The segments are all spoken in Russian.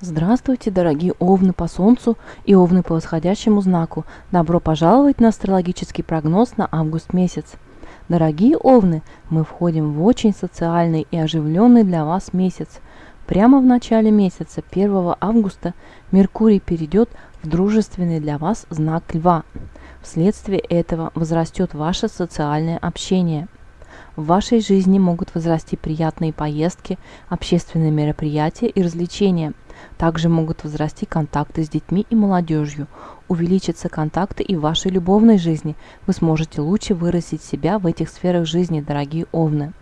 Здравствуйте, дорогие овны по Солнцу и овны по восходящему знаку. Добро пожаловать на астрологический прогноз на август месяц. Дорогие овны, мы входим в очень социальный и оживленный для вас месяц. Прямо в начале месяца, 1 августа, Меркурий перейдет в дружественный для вас знак Льва. Вследствие этого возрастет ваше социальное общение – в вашей жизни могут возрасти приятные поездки, общественные мероприятия и развлечения. Также могут возрасти контакты с детьми и молодежью. Увеличатся контакты и в вашей любовной жизни. Вы сможете лучше выразить себя в этих сферах жизни, дорогие овны.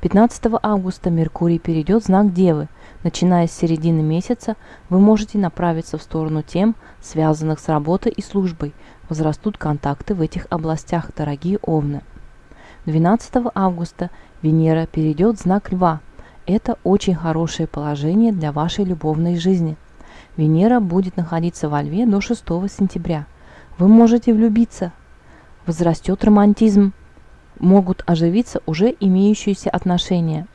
15 августа Меркурий перейдет в знак Девы. Начиная с середины месяца, вы можете направиться в сторону тем, связанных с работой и службой. Возрастут контакты в этих областях, дорогие овны. 12 августа Венера перейдет в знак Льва. Это очень хорошее положение для вашей любовной жизни. Венера будет находиться во Льве до 6 сентября. Вы можете влюбиться. Возрастет романтизм. Могут оживиться уже имеющиеся отношения.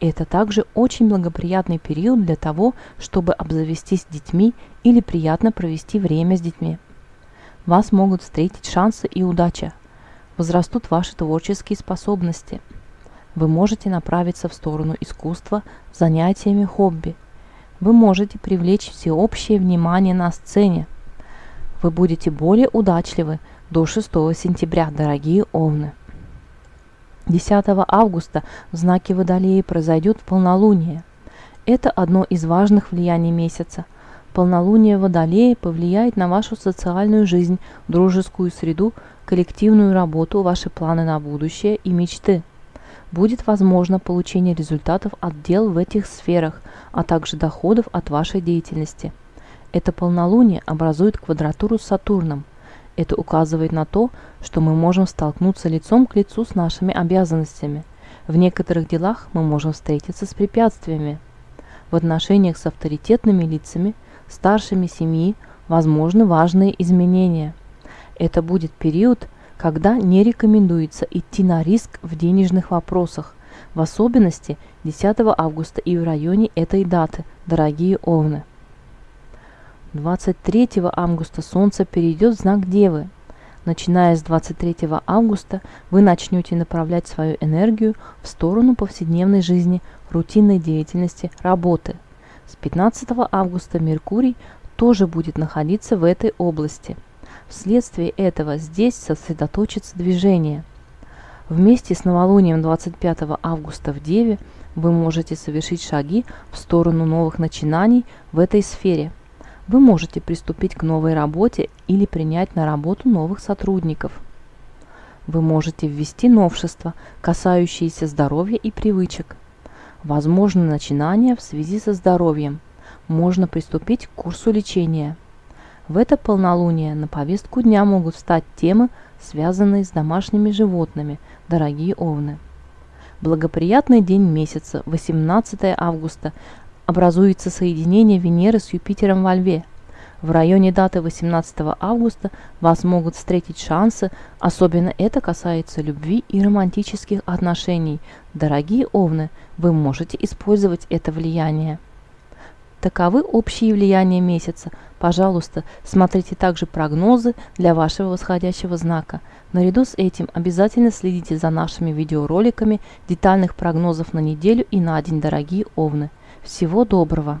Это также очень благоприятный период для того, чтобы обзавестись детьми или приятно провести время с детьми. Вас могут встретить шансы и удача возрастут ваши творческие способности. Вы можете направиться в сторону искусства занятиями хобби. Вы можете привлечь всеобщее внимание на сцене. Вы будете более удачливы до 6 сентября, дорогие овны. 10 августа в знаке Водолея произойдет полнолуние. Это одно из важных влияний месяца. Полнолуние Водолея повлияет на вашу социальную жизнь, дружескую среду, коллективную работу, ваши планы на будущее и мечты. Будет возможно получение результатов от дел в этих сферах, а также доходов от вашей деятельности. Это полнолуние образует квадратуру с Сатурном. Это указывает на то, что мы можем столкнуться лицом к лицу с нашими обязанностями. В некоторых делах мы можем встретиться с препятствиями. В отношениях с авторитетными лицами, старшими семьи, возможны важные изменения – это будет период, когда не рекомендуется идти на риск в денежных вопросах, в особенности 10 августа и в районе этой даты, дорогие овны. 23 августа Солнце перейдет в знак Девы. Начиная с 23 августа вы начнете направлять свою энергию в сторону повседневной жизни, рутинной деятельности, работы. С 15 августа Меркурий тоже будет находиться в этой области – Вследствие этого здесь сосредоточится движение. Вместе с новолунием 25 августа в Деве вы можете совершить шаги в сторону новых начинаний в этой сфере. Вы можете приступить к новой работе или принять на работу новых сотрудников. Вы можете ввести новшества, касающиеся здоровья и привычек. Возможны начинания в связи со здоровьем. Можно приступить к курсу лечения – в это полнолуние на повестку дня могут встать темы, связанные с домашними животными, дорогие овны. Благоприятный день месяца, 18 августа, образуется соединение Венеры с Юпитером во Льве. В районе даты 18 августа вас могут встретить шансы, особенно это касается любви и романтических отношений. Дорогие овны, вы можете использовать это влияние. Таковы общие влияния месяца. Пожалуйста, смотрите также прогнозы для вашего восходящего знака. Наряду с этим обязательно следите за нашими видеороликами детальных прогнозов на неделю и на день, дорогие овны. Всего доброго!